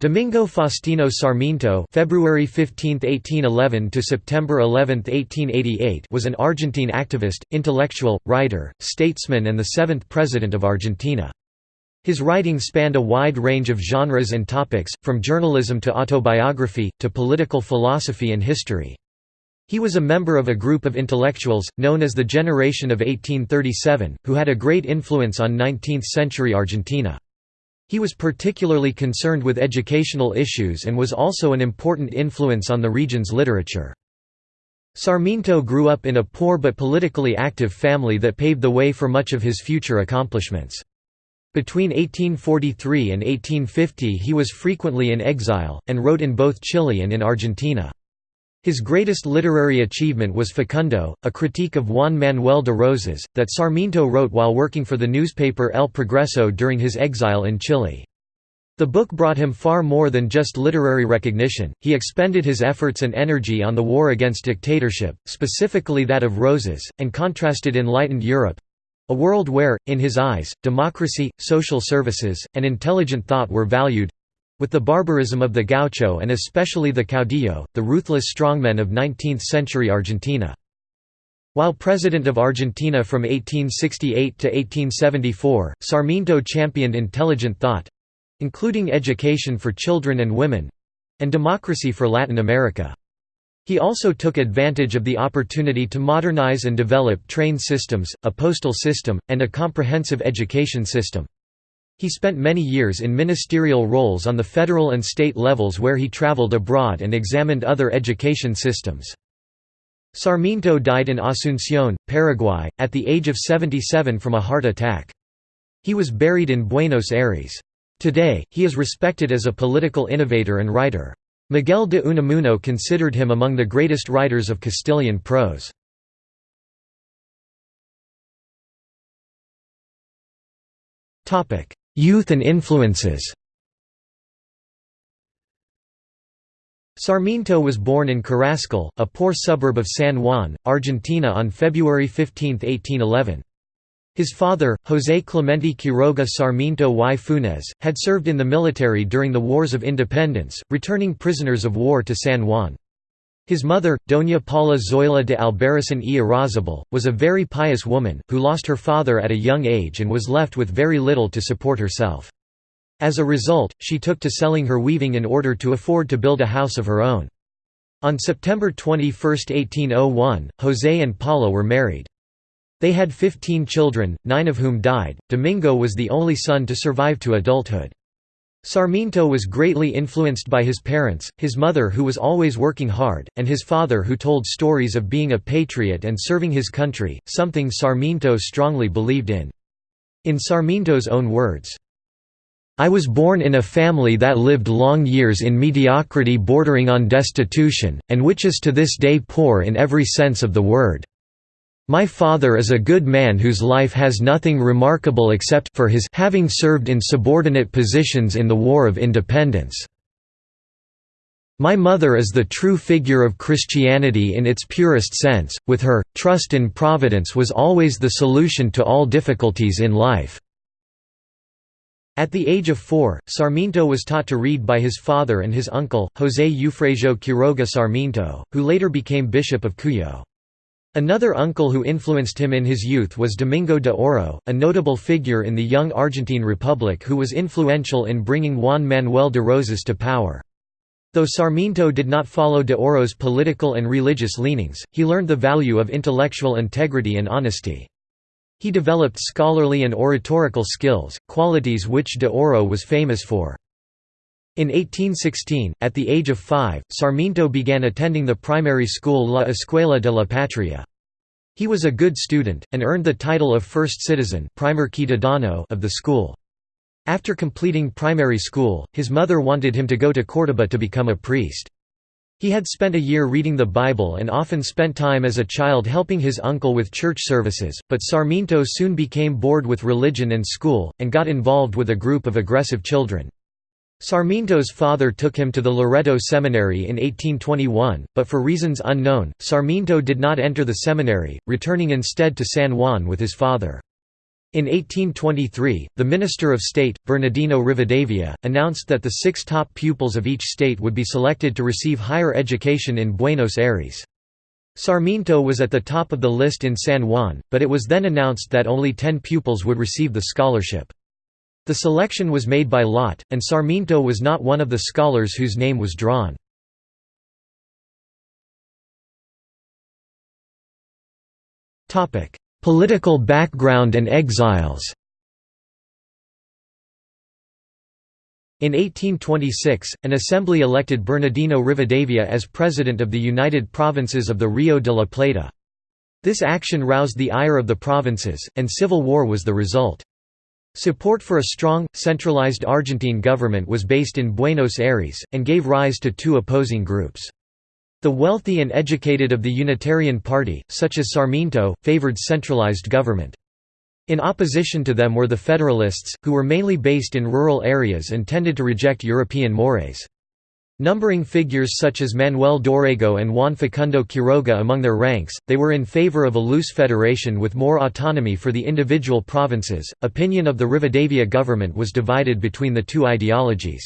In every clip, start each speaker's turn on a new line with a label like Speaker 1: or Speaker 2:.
Speaker 1: Domingo Faustino Sarmiento February 15, 1811 to September 11, 1888 was an Argentine activist, intellectual, writer, statesman and the seventh president of Argentina. His writing spanned a wide range of genres and topics, from journalism to autobiography, to political philosophy and history. He was a member of a group of intellectuals, known as the Generation of 1837, who had a great influence on 19th-century Argentina. He was particularly concerned with educational issues and was also an important influence on the region's literature. Sarmiento grew up in a poor but politically active family that paved the way for much of his future accomplishments. Between 1843 and 1850 he was frequently in exile, and wrote in both Chile and in Argentina. His greatest literary achievement was Facundo, a critique of Juan Manuel de Rosas, that Sarmiento wrote while working for the newspaper El Progreso during his exile in Chile. The book brought him far more than just literary recognition, he expended his efforts and energy on the war against dictatorship, specifically that of Rosas, and contrasted enlightened Europe—a world where, in his eyes, democracy, social services, and intelligent thought were valued, with the barbarism of the gaucho and especially the caudillo, the ruthless strongmen of 19th-century Argentina. While President of Argentina from 1868 to 1874, Sarmiento championed intelligent thought—including education for children and women—and democracy for Latin America. He also took advantage of the opportunity to modernize and develop train systems, a postal system, and a comprehensive education system. He spent many years in ministerial roles on the federal and state levels where he traveled abroad and examined other education systems. Sarmiento died in Asunción, Paraguay, at the age of 77 from a heart attack. He was buried in Buenos Aires. Today, he is respected as a political innovator and writer. Miguel de Unamuno considered him among the greatest writers of Castilian prose. Youth and influences Sarmiento was born in Carrascal, a poor suburb of San Juan, Argentina on February 15, 1811. His father, José Clemente Quiroga Sarmiento y Funes, had served in the military during the Wars of Independence, returning prisoners of war to San Juan. His mother, Doña Paula Zoila de Albarracin y Irrazabal, was a very pious woman, who lost her father at a young age and was left with very little to support herself. As a result, she took to selling her weaving in order to afford to build a house of her own. On September 21, 1801, José and Paula were married. They had 15 children, nine of whom died. Domingo was the only son to survive to adulthood. Sarmiento was greatly influenced by his parents, his mother who was always working hard, and his father who told stories of being a patriot and serving his country, something Sarmiento strongly believed in. In Sarmiento's own words, I was born in a family that lived long years in mediocrity bordering on destitution, and which is to this day poor in every sense of the word. My father is a good man whose life has nothing remarkable except for his having served in subordinate positions in the War of Independence. My mother is the true figure of Christianity in its purest sense, with her, trust in Providence was always the solution to all difficulties in life." At the age of four, Sarmiento was taught to read by his father and his uncle, José Eufrasio Quiroga Sarmiento, who later became Bishop of Cuyo. Another uncle who influenced him in his youth was Domingo de Oro, a notable figure in the young Argentine Republic who was influential in bringing Juan Manuel de Rosas to power. Though Sarmiento did not follow de Oro's political and religious leanings, he learned the value of intellectual integrity and honesty. He developed scholarly and oratorical skills, qualities which de Oro was famous for. In 1816, at the age of five, Sarmiento began attending the primary school La Escuela de la Patria. He was a good student, and earned the title of first citizen of the school. After completing primary school, his mother wanted him to go to Córdoba to become a priest. He had spent a year reading the Bible and often spent time as a child helping his uncle with church services, but Sarmiento soon became bored with religion and school, and got involved with a group of aggressive children. Sarmiento's father took him to the Loreto Seminary in 1821, but for reasons unknown, Sarmiento did not enter the seminary, returning instead to San Juan with his father. In 1823, the Minister of State, Bernardino Rivadavia, announced that the six top pupils of each state would be selected to receive higher education in Buenos Aires. Sarmiento was at the top of the list in San Juan, but it was then announced that only ten pupils would receive the scholarship. The selection was made by lot, and Sarmiento was not one of the scholars whose name was drawn. Political background and exiles In 1826, an assembly elected Bernardino Rivadavia as president of the United Provinces of the Rio de la Plata. This action roused the ire of the provinces, and civil war was the result. Support for a strong, centralized Argentine government was based in Buenos Aires, and gave rise to two opposing groups. The wealthy and educated of the Unitarian Party, such as Sarmiento, favored centralized government. In opposition to them were the Federalists, who were mainly based in rural areas and tended to reject European mores. Numbering figures such as Manuel Dorrego and Juan Facundo Quiroga among their ranks, they were in favor of a loose federation with more autonomy for the individual provinces. Opinion of the Rivadavia government was divided between the two ideologies.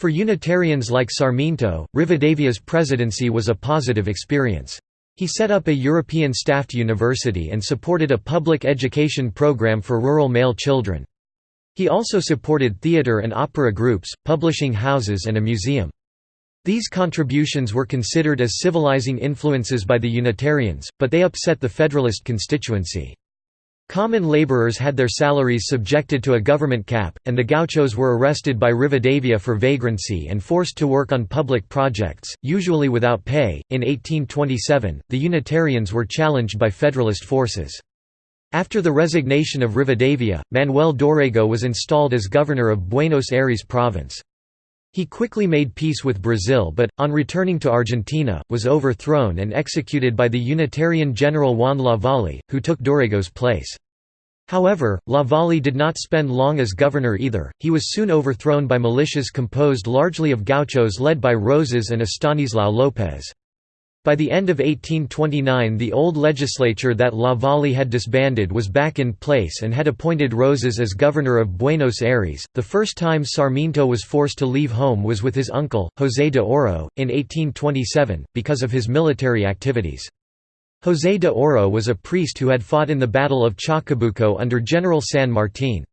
Speaker 1: For Unitarians like Sarmiento, Rivadavia's presidency was a positive experience. He set up a European staffed university and supported a public education program for rural male children. He also supported theatre and opera groups, publishing houses and a museum. These contributions were considered as civilizing influences by the Unitarians, but they upset the Federalist constituency. Common laborers had their salaries subjected to a government cap, and the gauchos were arrested by Rivadavia for vagrancy and forced to work on public projects, usually without pay. In 1827, the Unitarians were challenged by Federalist forces. After the resignation of Rivadavia, Manuel Dorrego was installed as governor of Buenos Aires province. He quickly made peace with Brazil but, on returning to Argentina, was overthrown and executed by the Unitarian general Juan Lavalle, who took Dorrego's place. However, Lavalle did not spend long as governor either, he was soon overthrown by militias composed largely of gauchos led by Rosas and Estanislao López. By the end of 1829 the old legislature that Lavalle had disbanded was back in place and had appointed Rosas as governor of Buenos Aires. The first time Sarmiento was forced to leave home was with his uncle, José de Oro, in 1827, because of his military activities. José de Oro was a priest who had fought in the Battle of Chacabuco under General San Martín.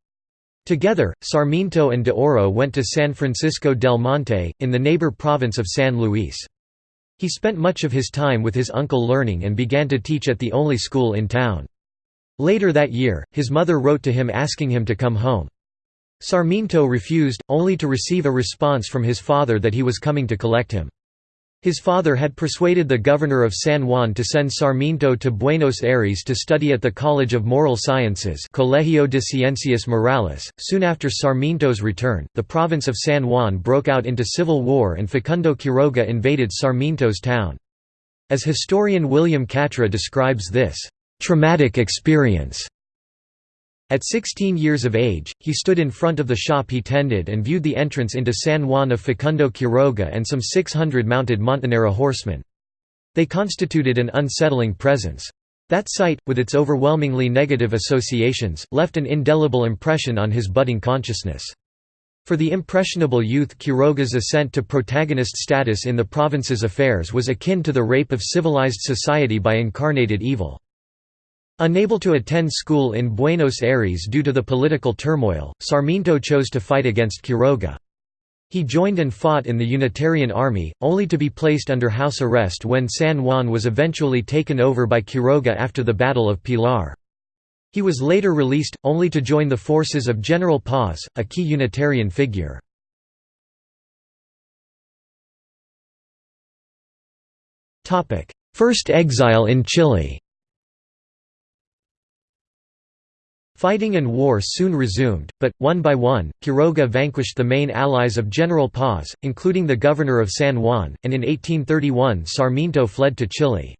Speaker 1: Together, Sarmiento and de Oro went to San Francisco del Monte, in the neighbor province of San Luis. He spent much of his time with his uncle learning and began to teach at the only school in town. Later that year, his mother wrote to him asking him to come home. Sarmiento refused, only to receive a response from his father that he was coming to collect him. His father had persuaded the governor of San Juan to send Sarmiento to Buenos Aires to study at the College of Moral Sciences Colegio de Ciencias Morales. Soon after Sarmiento's return, the province of San Juan broke out into civil war and Facundo Quiroga invaded Sarmiento's town. As historian William Katra describes this, "...traumatic experience," At 16 years of age, he stood in front of the shop he tended and viewed the entrance into San Juan of Facundo Quiroga and some 600 mounted montonera horsemen. They constituted an unsettling presence. That sight, with its overwhelmingly negative associations, left an indelible impression on his budding consciousness. For the impressionable youth Quiroga's ascent to protagonist status in the province's affairs was akin to the rape of civilized society by incarnated evil. Unable to attend school in Buenos Aires due to the political turmoil, Sarmiento chose to fight against Quiroga. He joined and fought in the Unitarian Army, only to be placed under house arrest when San Juan was eventually taken over by Quiroga after the Battle of Pilar. He was later released, only to join the forces of General Paz, a key Unitarian figure. First exile in Chile Fighting and war soon resumed, but, one by one, Quiroga vanquished the main allies of General Paz, including the governor of San Juan, and in 1831 Sarmiento fled to Chile.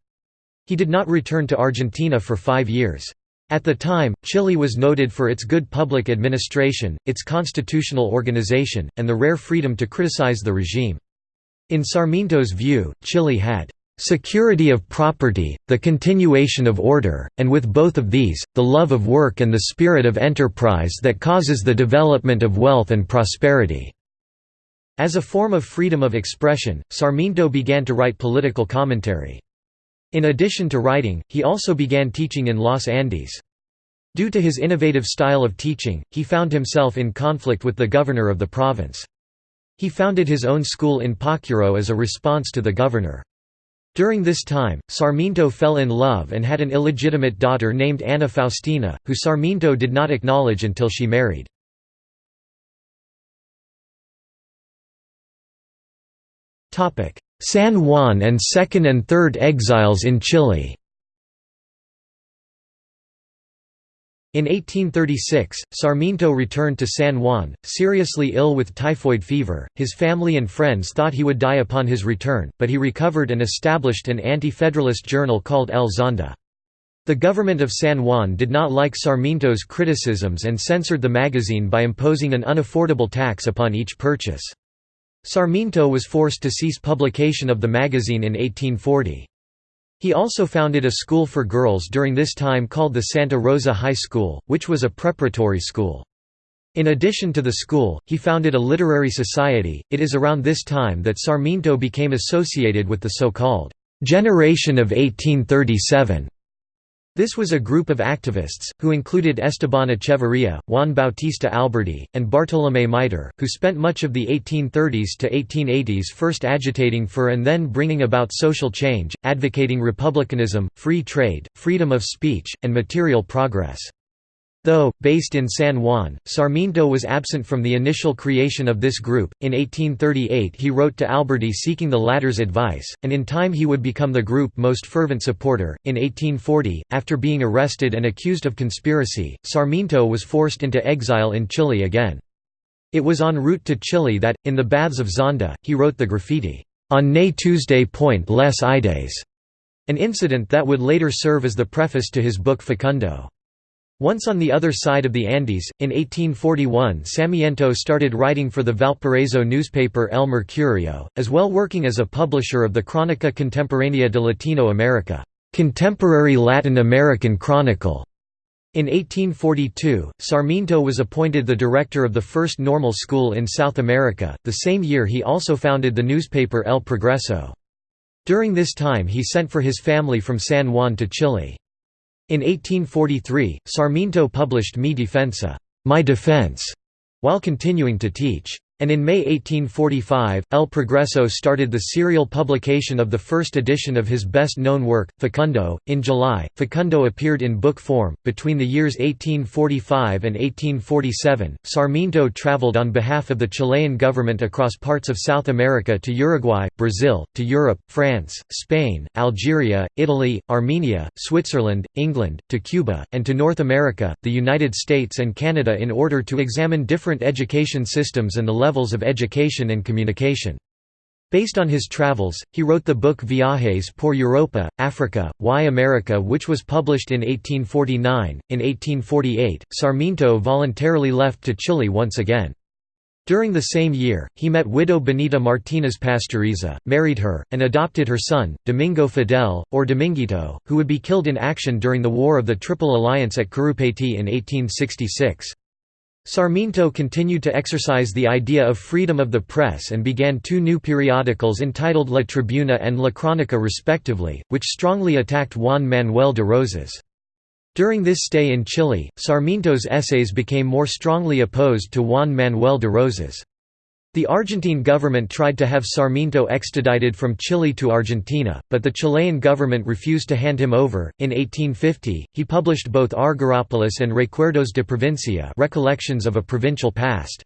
Speaker 1: He did not return to Argentina for five years. At the time, Chile was noted for its good public administration, its constitutional organization, and the rare freedom to criticize the regime. In Sarmiento's view, Chile had security of property, the continuation of order, and with both of these, the love of work and the spirit of enterprise that causes the development of wealth and prosperity." As a form of freedom of expression, Sarmiento began to write political commentary. In addition to writing, he also began teaching in Los Andes. Due to his innovative style of teaching, he found himself in conflict with the governor of the province. He founded his own school in Pocuro as a response to the governor. During this time, Sarmiento fell in love and had an illegitimate daughter named Ana Faustina, who Sarmiento did not acknowledge until she married. San Juan and Second and Third Exiles in Chile In 1836, Sarmiento returned to San Juan, seriously ill with typhoid fever. His family and friends thought he would die upon his return, but he recovered and established an anti-federalist journal called El Zonda. The government of San Juan did not like Sarmiento's criticisms and censored the magazine by imposing an unaffordable tax upon each purchase. Sarmiento was forced to cease publication of the magazine in 1840. He also founded a school for girls during this time called the Santa Rosa High School, which was a preparatory school. In addition to the school, he founded a literary society. It is around this time that Sarmiento became associated with the so-called Generation of 1837 this was a group of activists, who included Esteban Echeverría, Juan Bautista Alberdi, and Bartolomé Mitre, who spent much of the 1830s to 1880s first agitating for and then bringing about social change, advocating republicanism, free trade, freedom of speech, and material progress. Though, based in San Juan, Sarmiento was absent from the initial creation of this group. In 1838 he wrote to Alberdi seeking the latter's advice, and in time he would become the group's most fervent supporter. In 1840, after being arrested and accused of conspiracy, Sarmiento was forced into exile in Chile again. It was en route to Chile that, in the baths of Zonda, he wrote the graffiti, On ne Tuesday Point Les Ides, an incident that would later serve as the preface to his book Facundo. Once on the other side of the Andes, in 1841 Sarmiento started writing for the Valparaiso newspaper El Mercurio, as well working as a publisher of the Crónica Contemporánea de Latino America Contemporary Latin American Chronicle". In 1842, Sarmiento was appointed the director of the first normal school in South America. The same year he also founded the newspaper El Progreso. During this time he sent for his family from San Juan to Chile. In 1843, Sarmiento published Mi Defensa My Defense", while continuing to teach. And in May 1845, El Progreso started the serial publication of the first edition of his best known work, Facundo. In July, Facundo appeared in book form. Between the years 1845 and 1847, Sarmiento traveled on behalf of the Chilean government across parts of South America to Uruguay, Brazil, to Europe, France, Spain, Algeria, Italy, Armenia, Switzerland, England, to Cuba, and to North America, the United States, and Canada in order to examine different education systems and the levels of education and communication. Based on his travels, he wrote the book Viajes por Europa, Africa, Why America which was published in 1849. In 1848, Sarmiento voluntarily left to Chile once again. During the same year, he met widow Benita Martínez Pastoriza, married her, and adopted her son, Domingo Fidel, or Dominguito, who would be killed in action during the War of the Triple Alliance at Curupaytí in 1866. Sarmiento continued to exercise the idea of freedom of the press and began two new periodicals entitled La Tribuna and La Crónica respectively, which strongly attacked Juan Manuel de Rosas. During this stay in Chile, Sarmiento's essays became more strongly opposed to Juan Manuel de Rosas. The Argentine government tried to have Sarmiento extradited from Chile to Argentina, but the Chilean government refused to hand him over. In 1850, he published both Argyropolis and Recuerdos de Provincia Recollections of a Provincial Past.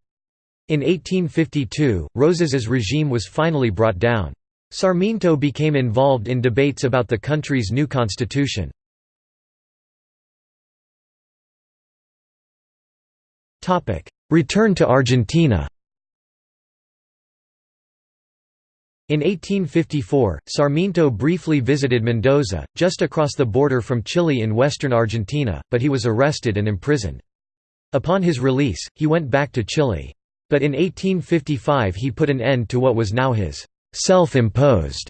Speaker 1: In 1852, Rosas's regime was finally brought down. Sarmiento became involved in debates about the country's new constitution. Return to Argentina In 1854, Sarmiento briefly visited Mendoza, just across the border from Chile in western Argentina, but he was arrested and imprisoned. Upon his release, he went back to Chile. But in 1855 he put an end to what was now his self-imposed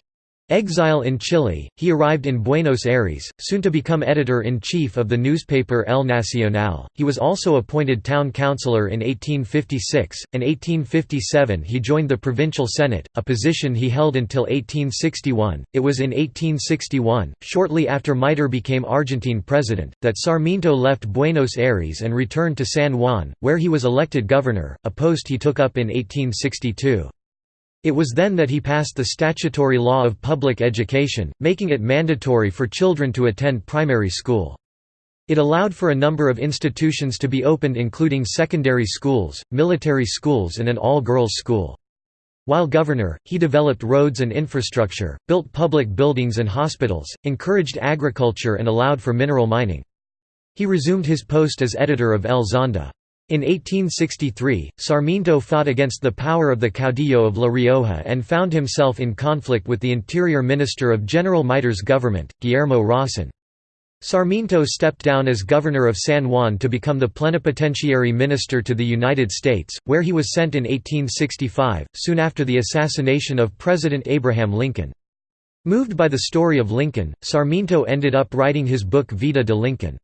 Speaker 1: Exile in Chile, he arrived in Buenos Aires, soon to become editor-in-chief of the newspaper El Nacional. He was also appointed town councillor in 1856. In 1857 he joined the provincial senate, a position he held until 1861. It was in 1861, shortly after Mitre became Argentine president, that Sarmiento left Buenos Aires and returned to San Juan, where he was elected governor, a post he took up in 1862. It was then that he passed the statutory law of public education, making it mandatory for children to attend primary school. It allowed for a number of institutions to be opened including secondary schools, military schools and an all-girls school. While governor, he developed roads and infrastructure, built public buildings and hospitals, encouraged agriculture and allowed for mineral mining. He resumed his post as editor of El Zonda. In 1863, Sarmiento fought against the power of the caudillo of La Rioja and found himself in conflict with the interior minister of General Mitre's government, Guillermo Rawson. Sarmiento stepped down as governor of San Juan to become the plenipotentiary minister to the United States, where he was sent in 1865, soon after the assassination of President Abraham Lincoln. Moved by the story of Lincoln, Sarmiento ended up writing his book Vida de Lincoln.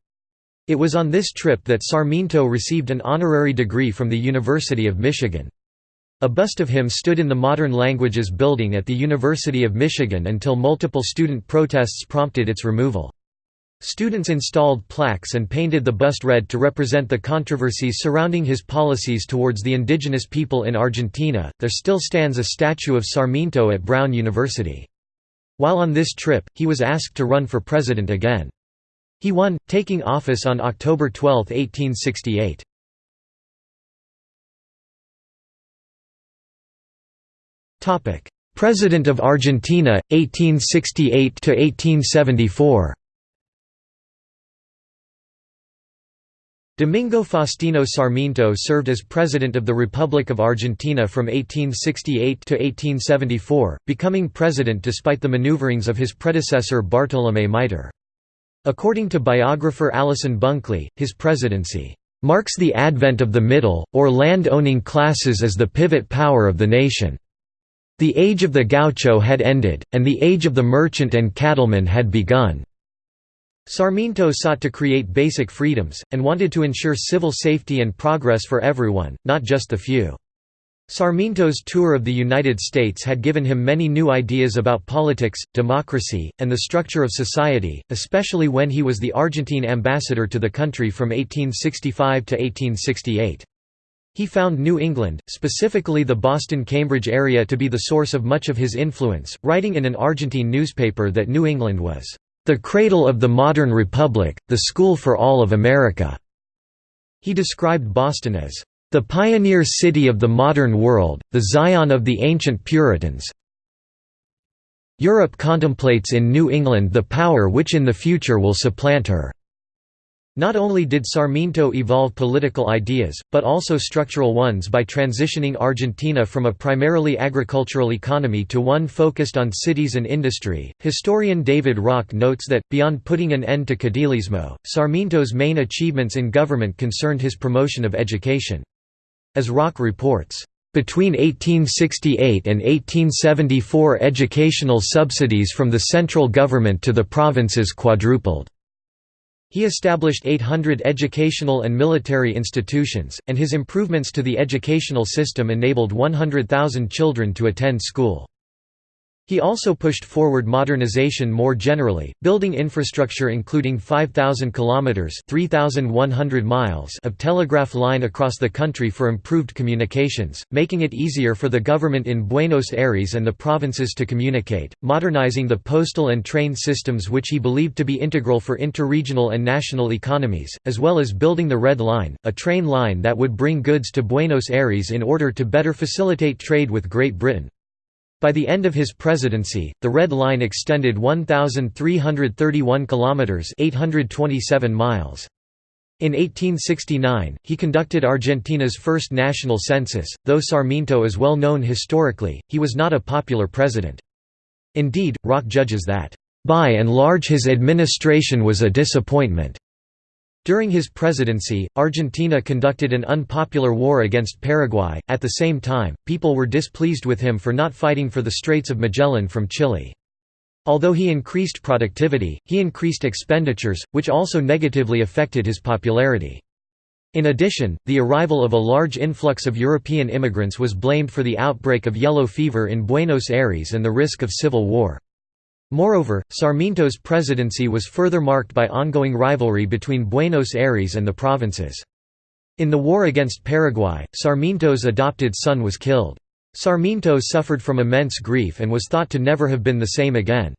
Speaker 1: It was on this trip that Sarmiento received an honorary degree from the University of Michigan. A bust of him stood in the Modern Languages building at the University of Michigan until multiple student protests prompted its removal. Students installed plaques and painted the bust red to represent the controversies surrounding his policies towards the indigenous people in Argentina. There still stands a statue of Sarmiento at Brown University. While on this trip, he was asked to run for president again. He won, taking office on October 12, 1868. President of Argentina, 1868–1874 Domingo Faustino Sarmiento served as President of the Republic of Argentina from 1868 to 1874, becoming president despite the maneuverings of his predecessor Bartolomé Mitre. According to biographer Alison Bunkley, his presidency marks the advent of the middle, or land-owning classes as the pivot power of the nation. The age of the gaucho had ended, and the age of the merchant and cattleman had begun. Sarmiento sought to create basic freedoms, and wanted to ensure civil safety and progress for everyone, not just the few. Sarmiento's tour of the United States had given him many new ideas about politics, democracy, and the structure of society, especially when he was the Argentine ambassador to the country from 1865 to 1868. He found New England, specifically the Boston-Cambridge area to be the source of much of his influence, writing in an Argentine newspaper that New England was, "...the cradle of the modern republic, the school for all of America." He described Boston as, the pioneer city of the modern world, the Zion of the ancient Puritans. Europe contemplates in New England the power which in the future will supplant her. Not only did Sarmiento evolve political ideas, but also structural ones by transitioning Argentina from a primarily agricultural economy to one focused on cities and industry. Historian David Rock notes that, beyond putting an end to caudillismo, Sarmiento's main achievements in government concerned his promotion of education. As Rock reports, between 1868 and 1874 educational subsidies from the central government to the provinces quadrupled. He established 800 educational and military institutions, and his improvements to the educational system enabled 100,000 children to attend school. He also pushed forward modernization more generally, building infrastructure including 5,000 kilometers (3,100 miles) of telegraph line across the country for improved communications, making it easier for the government in Buenos Aires and the provinces to communicate, modernizing the postal and train systems which he believed to be integral for interregional and national economies, as well as building the Red Line, a train line that would bring goods to Buenos Aires in order to better facilitate trade with Great Britain. By the end of his presidency, the Red Line extended 1331 kilometers, 827 miles. In 1869, he conducted Argentina's first national census. Though Sarmiento is well known historically, he was not a popular president. Indeed, Rock judges that, by and large his administration was a disappointment. During his presidency, Argentina conducted an unpopular war against Paraguay. At the same time, people were displeased with him for not fighting for the Straits of Magellan from Chile. Although he increased productivity, he increased expenditures, which also negatively affected his popularity. In addition, the arrival of a large influx of European immigrants was blamed for the outbreak of yellow fever in Buenos Aires and the risk of civil war. Moreover, Sarmiento's presidency was further marked by ongoing rivalry between Buenos Aires and the provinces. In the war against Paraguay, Sarmiento's adopted son was killed. Sarmiento suffered from immense grief and was thought to never have been the same again.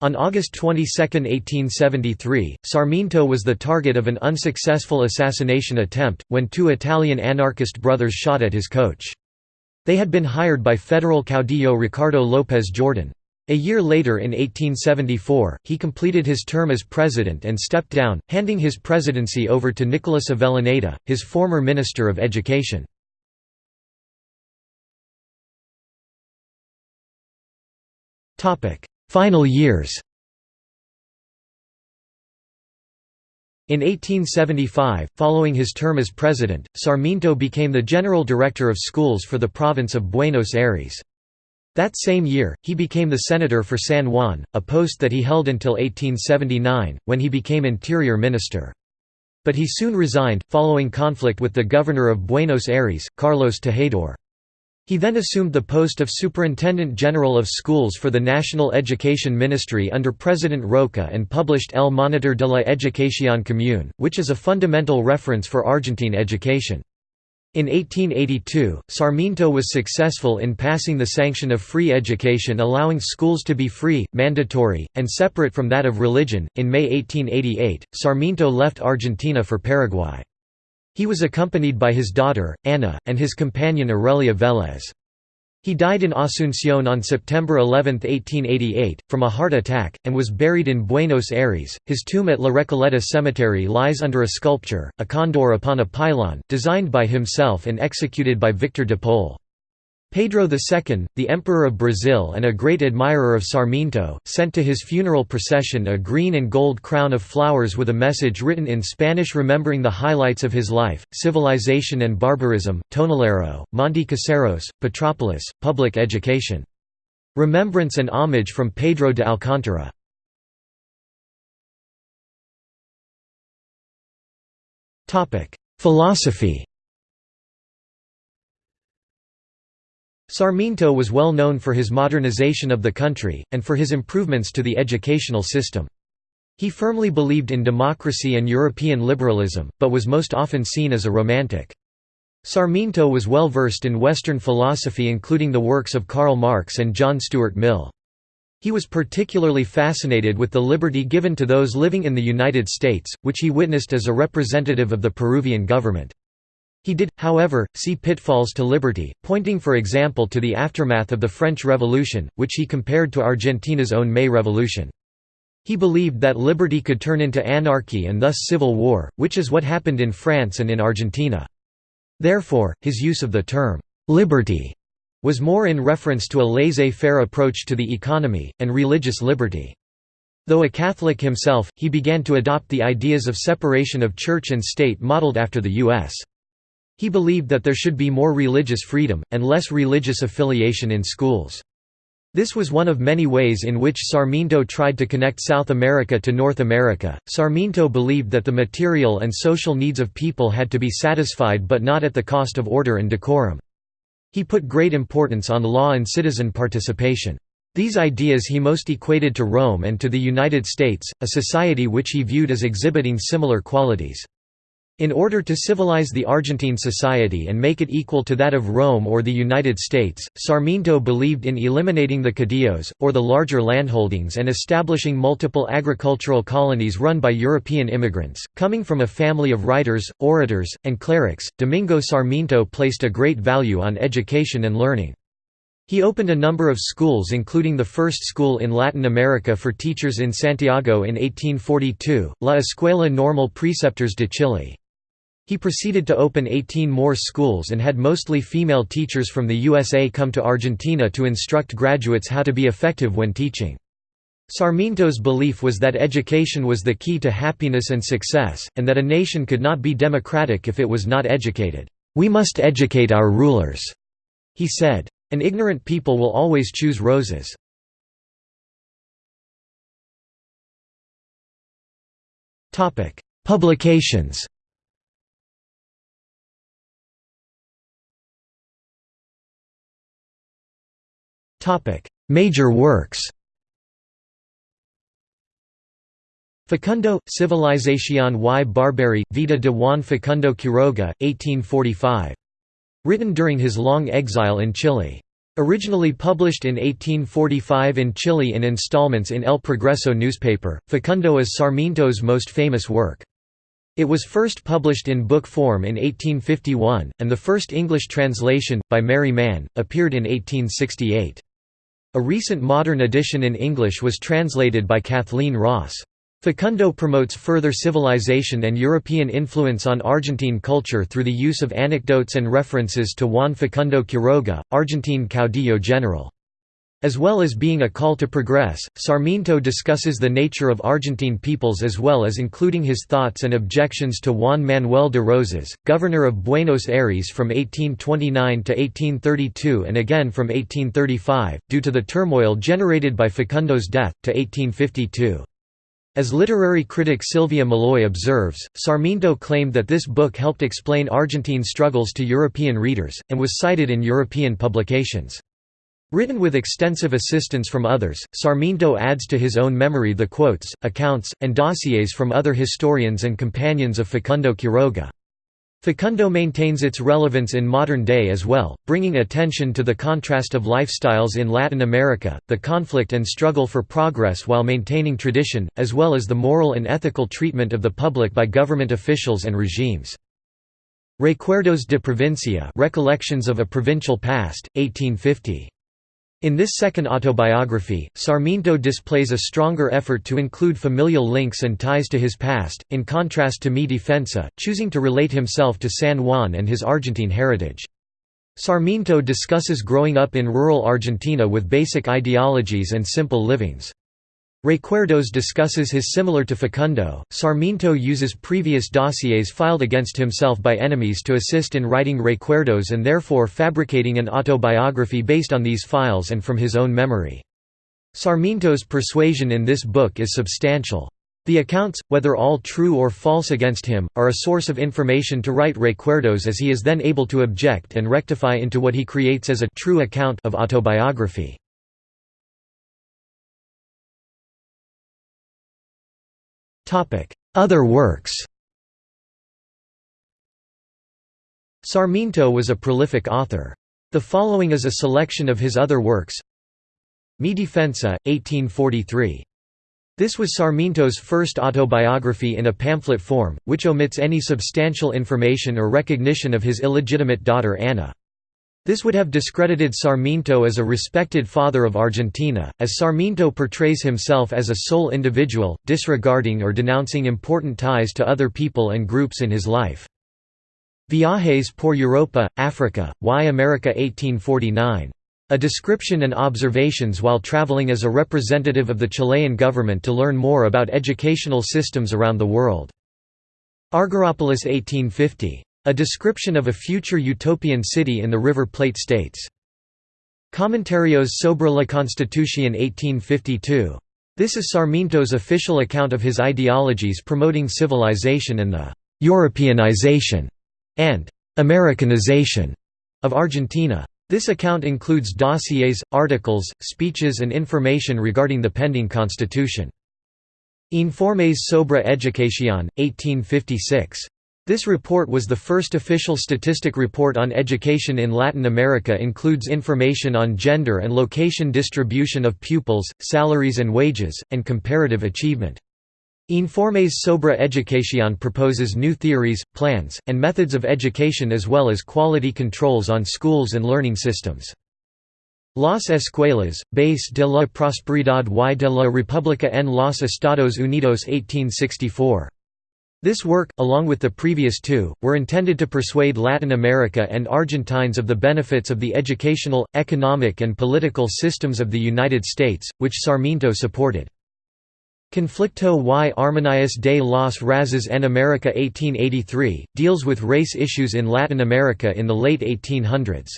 Speaker 1: On August 22, 1873, Sarmiento was the target of an unsuccessful assassination attempt, when two Italian anarchist brothers shot at his coach. They had been hired by federal caudillo Ricardo López Jordan. A year later in 1874, he completed his term as president and stepped down, handing his presidency over to Nicolas Avellaneda, his former Minister of Education. Final years In 1875, following his term as president, Sarmiento became the general director of schools for the province of Buenos Aires. That same year, he became the senator for San Juan, a post that he held until 1879, when he became interior minister. But he soon resigned, following conflict with the governor of Buenos Aires, Carlos Tejedor. He then assumed the post of Superintendent General of Schools for the National Education Ministry under President Roca and published El Monitor de la Educación Común, which is a fundamental reference for Argentine education. In 1882, Sarmiento was successful in passing the sanction of free education allowing schools to be free, mandatory, and separate from that of religion. In May 1888, Sarmiento left Argentina for Paraguay. He was accompanied by his daughter, Ana, and his companion Aurelia Vélez. He died in Asunción on September 11, 1888, from a heart attack, and was buried in Buenos Aires. His tomb at La Recoleta Cemetery lies under a sculpture, a condor upon a pylon, designed by himself and executed by Victor de Pol. Pedro II, the Emperor of Brazil and a great admirer of Sarmiento, sent to his funeral procession a green and gold crown of flowers with a message written in Spanish remembering the highlights of his life, civilization and barbarism, Tonelero, Monte Caseros, Petropolis, public education. Remembrance and homage from Pedro de Alcántara. Philosophy Sarmiento was well known for his modernization of the country, and for his improvements to the educational system. He firmly believed in democracy and European liberalism, but was most often seen as a romantic. Sarmiento was well versed in Western philosophy including the works of Karl Marx and John Stuart Mill. He was particularly fascinated with the liberty given to those living in the United States, which he witnessed as a representative of the Peruvian government. He did, however, see pitfalls to liberty, pointing for example to the aftermath of the French Revolution, which he compared to Argentina's own May Revolution. He believed that liberty could turn into anarchy and thus civil war, which is what happened in France and in Argentina. Therefore, his use of the term, "'liberty' was more in reference to a laissez-faire approach to the economy, and religious liberty. Though a Catholic himself, he began to adopt the ideas of separation of church and state modeled after the U.S. He believed that there should be more religious freedom, and less religious affiliation in schools. This was one of many ways in which Sarmiento tried to connect South America to North America. Sarmiento believed that the material and social needs of people had to be satisfied but not at the cost of order and decorum. He put great importance on law and citizen participation. These ideas he most equated to Rome and to the United States, a society which he viewed as exhibiting similar qualities. In order to civilize the Argentine society and make it equal to that of Rome or the United States, Sarmiento believed in eliminating the caudillos, or the larger landholdings and establishing multiple agricultural colonies run by European immigrants. Coming from a family of writers, orators, and clerics, Domingo Sarmiento placed a great value on education and learning. He opened a number of schools including the first school in Latin America for teachers in Santiago in 1842, La Escuela Normal Preceptors de Chile. He proceeded to open 18 more schools and had mostly female teachers from the USA come to Argentina to instruct graduates how to be effective when teaching. Sarmiento's belief was that education was the key to happiness and success, and that a nation could not be democratic if it was not educated. We must educate our rulers, he said. An ignorant people will always choose Rosas. Publications Major works Facundo, Civilización y Barbarie, Vida de Juan Facundo Quiroga, 1845. Written during his long exile in Chile. Originally published in 1845 in Chile in installments in El Progreso newspaper, Facundo is Sarmiento's most famous work. It was first published in book form in 1851, and the first English translation, by Mary Mann, appeared in 1868. A recent modern edition in English was translated by Kathleen Ross. Facundo promotes further civilization and European influence on Argentine culture through the use of anecdotes and references to Juan Facundo Quiroga, Argentine caudillo general. As well as being a call to progress, Sarmiento discusses the nature of Argentine peoples as well as including his thoughts and objections to Juan Manuel de Rosas, governor of Buenos Aires from 1829 to 1832 and again from 1835, due to the turmoil generated by Facundo's death, to 1852. As literary critic Sylvia Molloy observes, Sarmiento claimed that this book helped explain Argentine struggles to European readers, and was cited in European publications. Written with extensive assistance from others, Sarmiento adds to his own memory the quotes, accounts, and dossiers from other historians and companions of Facundo Quiroga. Facundo maintains its relevance in modern day as well, bringing attention to the contrast of lifestyles in Latin America, the conflict and struggle for progress while maintaining tradition, as well as the moral and ethical treatment of the public by government officials and regimes. Recuerdos de Provincia Recollections of a Provincial Past, 1850. In this second autobiography, Sarmiento displays a stronger effort to include familial links and ties to his past, in contrast to Mi Defensa, choosing to relate himself to San Juan and his Argentine heritage. Sarmiento discusses growing up in rural Argentina with basic ideologies and simple livings. Recuerdos discusses his similar to Facundo. Sarmiento uses previous dossiers filed against himself by enemies to assist in writing Recuerdos and therefore fabricating an autobiography based on these files and from his own memory. Sarmiento's persuasion in this book is substantial. The accounts, whether all true or false against him, are a source of information to write Recuerdos as he is then able to object and rectify into what he creates as a true account of autobiography. Other works Sarmiento was a prolific author. The following is a selection of his other works Mi Defensa, 1843. This was Sarmiento's first autobiography in a pamphlet form, which omits any substantial information or recognition of his illegitimate daughter Ana. This would have discredited Sarmiento as a respected father of Argentina, as Sarmiento portrays himself as a sole individual, disregarding or denouncing important ties to other people and groups in his life. Viajes por Europa, Africa, y America 1849. A description and observations while traveling as a representative of the Chilean government to learn more about educational systems around the world. Argyropolis 1850. A description of a future utopian city in the River Plate states. Comentarios sobre la Constitución 1852. This is Sarmiento's official account of his ideologies promoting civilization and the «Europeanization» and «Americanization» of Argentina. This account includes dossiers, articles, speeches and information regarding the pending constitution. Informes sobre Educación, 1856. This report was the first official statistic report on education in Latin America includes information on gender and location distribution of pupils, salaries and wages, and comparative achievement. Informes sobre Educación proposes new theories, plans, and methods of education as well as quality controls on schools and learning systems. Las Escuelas, Base de la Prosperidad y de la República en los Estados Unidos 1864. This work, along with the previous two, were intended to persuade Latin America and Argentines of the benefits of the educational, economic and political systems of the United States, which Sarmiento supported. Conflicto y Armonías de las Razas en America 1883, deals with race issues in Latin America in the late 1800s.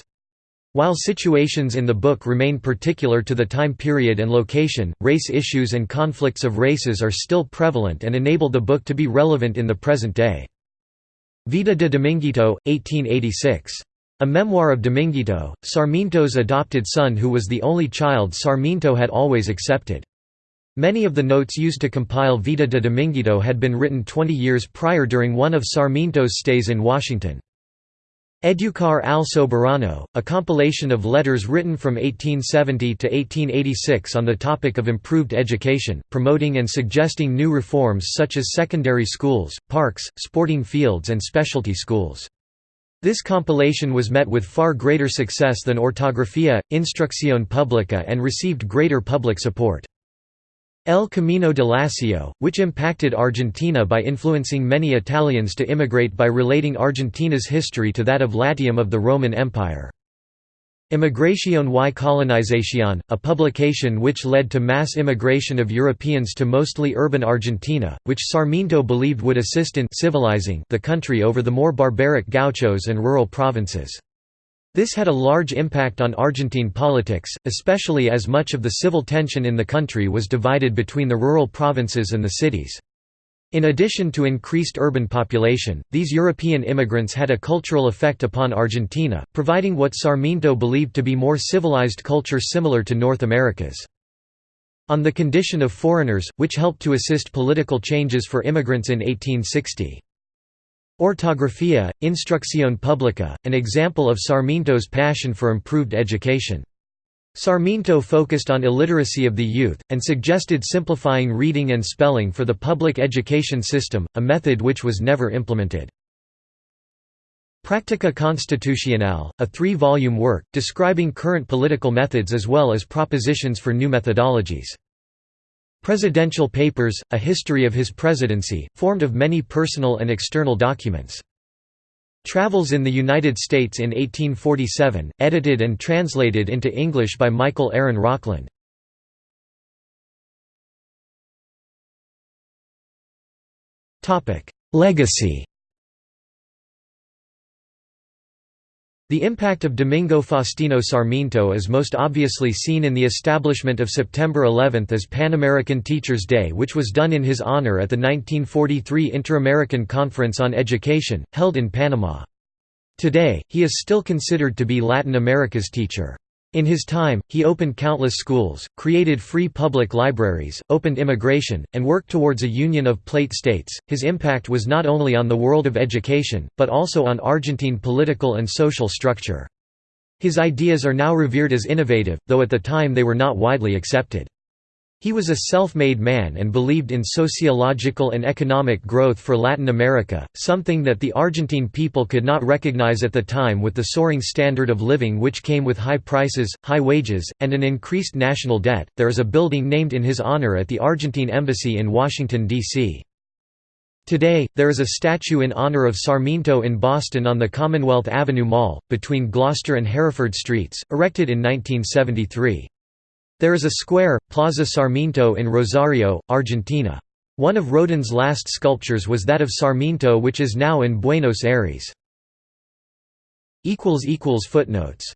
Speaker 1: While situations in the book remain particular to the time period and location, race issues and conflicts of races are still prevalent and enable the book to be relevant in the present day. Vida de Dominguito, 1886. A memoir of Dominguito, Sarmiento's adopted son who was the only child Sarmiento had always accepted. Many of the notes used to compile Vida de Dominguito had been written 20 years prior during one of Sarmiento's stays in Washington. Educar al Soberano, a compilation of letters written from 1870 to 1886 on the topic of improved education, promoting and suggesting new reforms such as secondary schools, parks, sporting fields and specialty schools. This compilation was met with far greater success than Ortografía, Instrucción Pública and received greater public support. El Camino de Lacio, which impacted Argentina by influencing many Italians to immigrate by relating Argentina's history to that of Latium of the Roman Empire. Inmigración y Colonización, a publication which led to mass immigration of Europeans to mostly urban Argentina, which Sarmiento believed would assist in civilizing the country over the more barbaric gauchos and rural provinces. This had a large impact on Argentine politics, especially as much of the civil tension in the country was divided between the rural provinces and the cities. In addition to increased urban population, these European immigrants had a cultural effect upon Argentina, providing what Sarmiento believed to be more civilized culture similar to North America's. On the condition of foreigners, which helped to assist political changes for immigrants in 1860. Ortografía, Instrucción Pública, an example of Sarmiento's passion for improved education. Sarmiento focused on illiteracy of the youth, and suggested simplifying reading and spelling for the public education system, a method which was never implemented. Practica Constitucional, a three-volume work, describing current political methods as well as propositions for new methodologies. Presidential Papers, a history of his presidency, formed of many personal and external documents. Travels in the United States in 1847, edited and translated into English by Michael Aaron Rockland. Legacy The impact of Domingo Faustino Sarmiento is most obviously seen in the establishment of September 11 as Pan American Teachers' Day which was done in his honor at the 1943 Inter-American Conference on Education, held in Panama. Today, he is still considered to be Latin America's teacher. In his time, he opened countless schools, created free public libraries, opened immigration, and worked towards a union of plate states. His impact was not only on the world of education, but also on Argentine political and social structure. His ideas are now revered as innovative, though at the time they were not widely accepted. He was a self-made man and believed in sociological and economic growth for Latin America, something that the Argentine people could not recognize at the time with the soaring standard of living which came with high prices, high wages, and an increased national debt. There is a building named in his honor at the Argentine Embassy in Washington, D.C. Today, there is a statue in honor of Sarmiento in Boston on the Commonwealth Avenue Mall, between Gloucester and Hereford Streets, erected in 1973. There is a square, Plaza Sarmiento in Rosario, Argentina. One of Rodin's last sculptures was that of Sarmiento which is now in Buenos Aires. Footnotes